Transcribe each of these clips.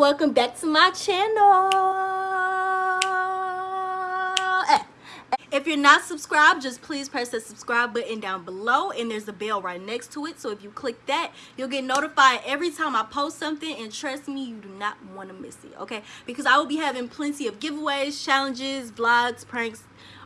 welcome back to my channel. If you're not subscribed just please press the subscribe button down below and there's a bell right next to it. So if you click that you'll get notified every time i post something and trust me you do not want to miss it okay? Because i will be having plenty of giveaways challenges vlogs pranks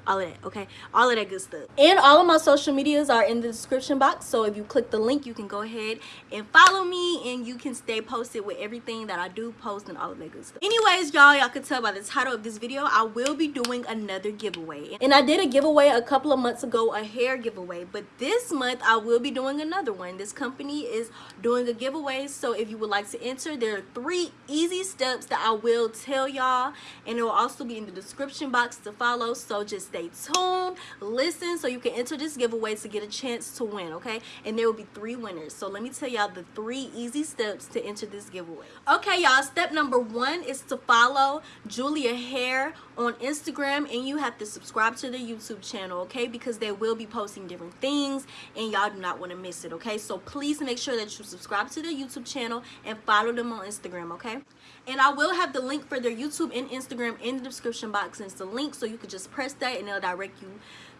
all of that okay? All of that good stuff. And all of my social medias are in the description box so if you click the link you can go ahead and follow me and you can stay posted with everything that i do post and all of that good stuff. Anyways y'all y'all can tell by the title of this video i will be doing another giveaway. And i did a giveaway a couple of months ago a hair giveaway but this month i will be doing another one. This company is doing a giveaway so if you would like to enter there are three easy steps that i will tell y'all and it will also be in the description box to follow so just stay tuned listen so you can enter this giveaway to get a chance to win okay? And there will be three winners. So let me tell y'all the three easy steps to enter this giveaway. Okay y'all step number one is to follow julia hair on instagram and you have to subscribe to their youtube channel okay? Because they will be posting different things and y'all do not want to miss it okay? So please make sure that you subscribe to their youtube channel and follow them on instagram okay and i will have the link for their youtube and instagram in the description box and it's the link so you can just press that and it'll direct you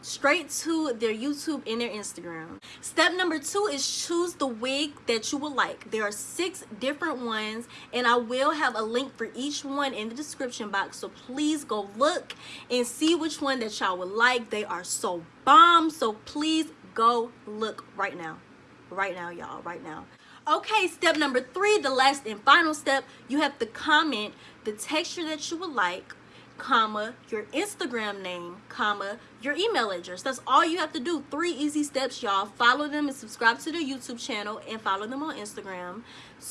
straight to their YouTube and their Instagram. Step number two is choose the wig that you would like. There are six different ones and I will have a link for each one in the description box. So please go look and see which one that y'all would like. They are so bomb. So please go look right now. Right now, y'all. Right now. Okay, step number three, the last and final step, you have to comment the texture that you would like comma your instagram name comma your email address. That's all you have to do. Three easy steps y'all. Follow them and subscribe to their youtube channel and follow them on instagram.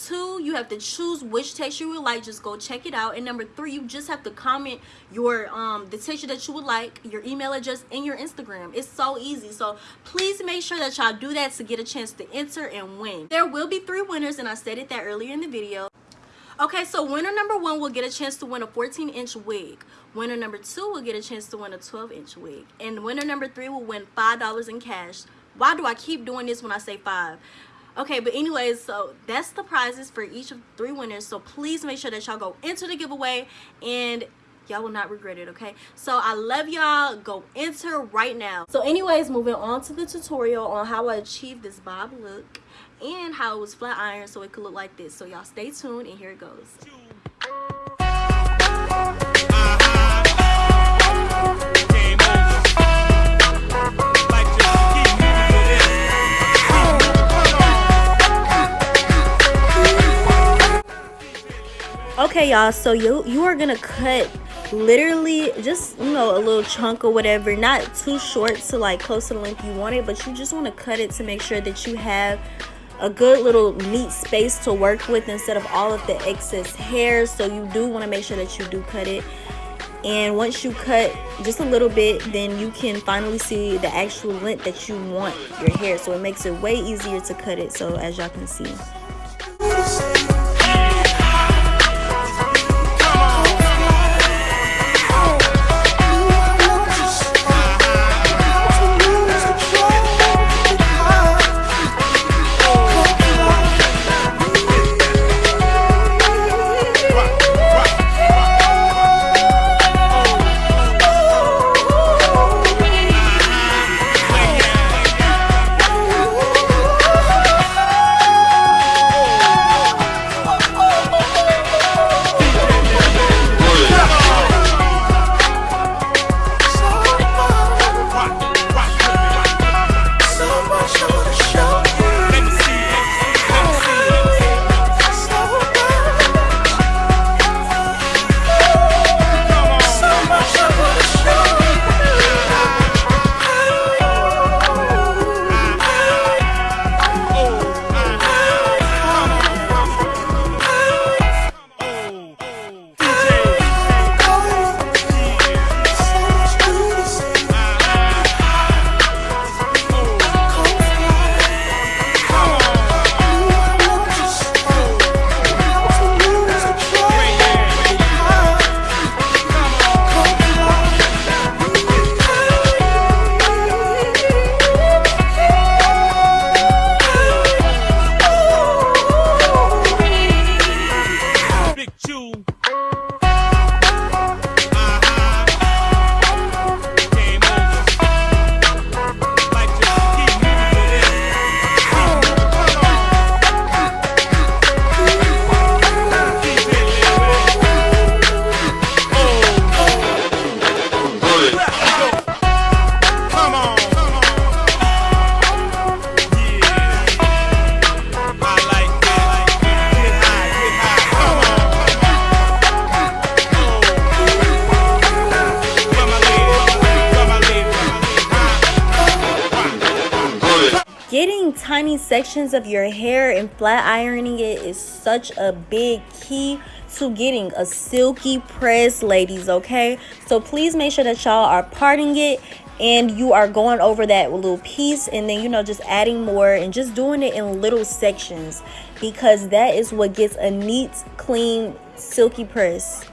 Two you have to choose which texture you would like. Just go check it out. And number three you just have to comment your um the texture that you would like your email address and your instagram. It's so easy. So please make sure that y'all do that to get a chance to enter and win. There will be three winners and i stated that earlier in the video Okay, so winner number one will get a chance to win a 14 inch wig. Winner number two will get a chance to win a 12 inch wig. And winner number three will win $5 in cash. Why do I keep doing this when I say five? Okay, but anyways, so that's the prizes for each of three winners. So please make sure that y'all go into the giveaway and y'all will not regret it okay? So i love y'all. Go enter right now. So anyways moving on to the tutorial on how i achieved this bob look and how it was flat iron so it could look like this. So y'all stay tuned and here it goes. Okay y'all so you you are gonna cut literally just you know a little chunk or whatever. Not too short to like close to the length you want it but you just want to cut it to make sure that you have a good little neat space to work with instead of all of the excess hair. So you do want to make sure that you do cut it. And once you cut just a little bit then you can finally see the actual length that you want your hair. So it makes it way easier to cut it so as y'all can see sections of your hair and flat ironing it is such a big key to getting a silky press, ladies, okay? So please make sure that y'all are parting it and you are going over that little piece and then, you know, just adding more and just doing it in little sections because that is what gets a neat, clean, silky press.